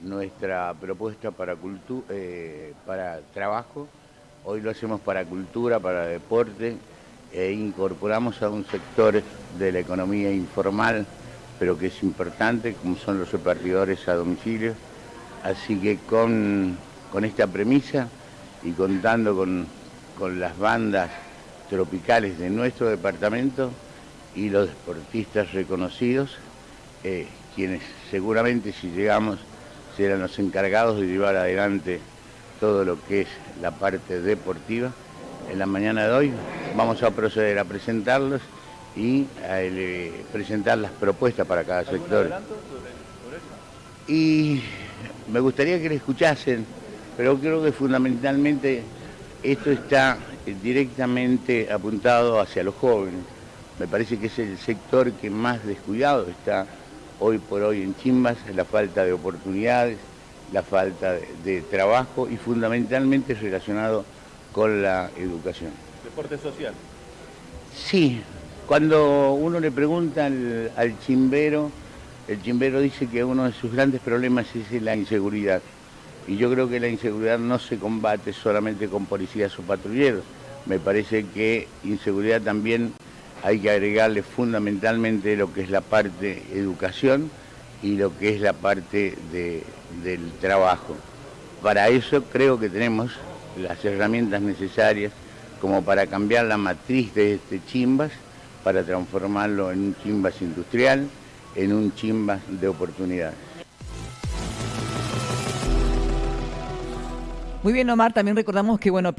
nuestra propuesta para, eh, para trabajo. Hoy lo hacemos para cultura, para deporte e incorporamos a un sector de la economía informal, pero que es importante, como son los repartidores a domicilio. Así que con, esta premisa y contando con, las bandas tropicales de nuestro departamento y los deportistas reconocidos, eh, quienes seguramente si llegamos serán los encargados de llevar adelante todo lo que es la parte deportiva. En la mañana de hoy vamos a proceder a presentarlos y a eh, presentar las propuestas para cada sector. Y me gustaría que le escuchasen, pero creo que fundamentalmente esto está directamente apuntado hacia los jóvenes. Me parece que es el sector que más descuidado está hoy por hoy en Chimbas, la falta de oportunidades, la falta de, trabajo y fundamentalmente relacionado con la educación. ¿Deporte social? Sí, cuando uno le pregunta al, chimbero, el chimbero dice que uno de sus grandes problemas es la inseguridad. Y yo creo que la inseguridad no se combate solamente con policías o patrulleros. Me parece que inseguridad también hay que agregarle fundamentalmente lo que es la parte educación y lo que es la parte del trabajo. Para eso creo que tenemos las herramientas necesarias como para cambiar la matriz de este chimbas, para transformarlo en un chimbas industrial, en un chimbas de oportunidades. Muy bien, Omar, también recordamos que, bueno,